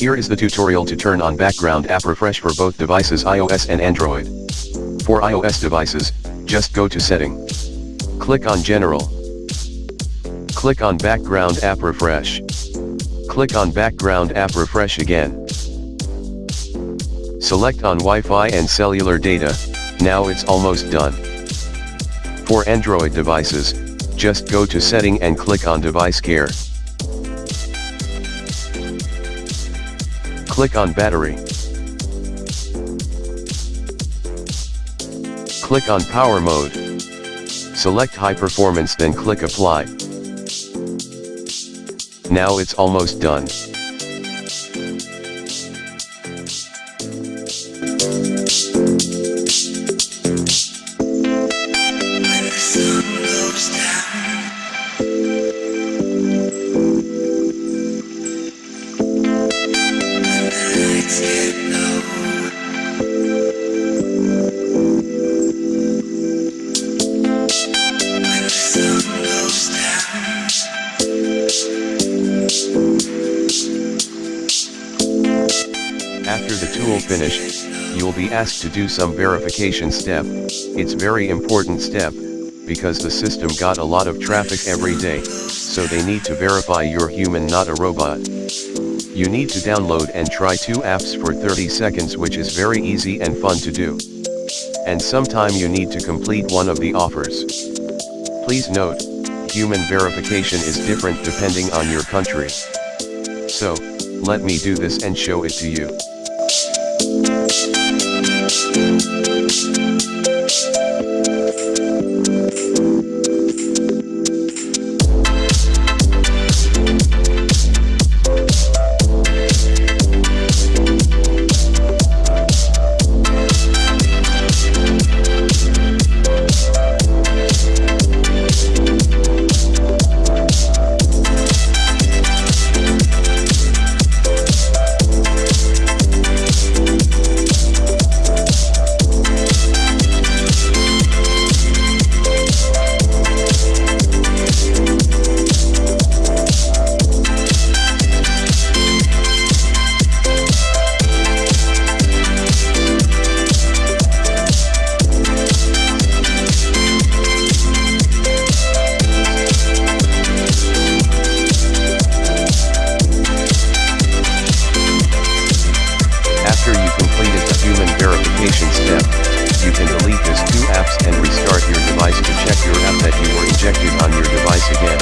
Here is the tutorial to turn on background app refresh for both devices iOS and Android. For iOS devices, just go to setting. Click on general. Click on background app refresh. Click on background app refresh again. Select on Wi-Fi and cellular data, now it's almost done. For Android devices, just go to setting and click on device care. Click on battery. Click on power mode. Select high performance then click apply. Now it's almost done. After the tool finished, you'll be asked to do some verification step, it's very important step, because the system got a lot of traffic every day, so they need to verify you're human not a robot. You need to download and try two apps for 30 seconds which is very easy and fun to do. And sometime you need to complete one of the offers. Please note, human verification is different depending on your country. So, let me do this and show it to you. After you You can delete this two apps and restart your device to check your app that you were ejected on your device again.